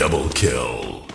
Double kill.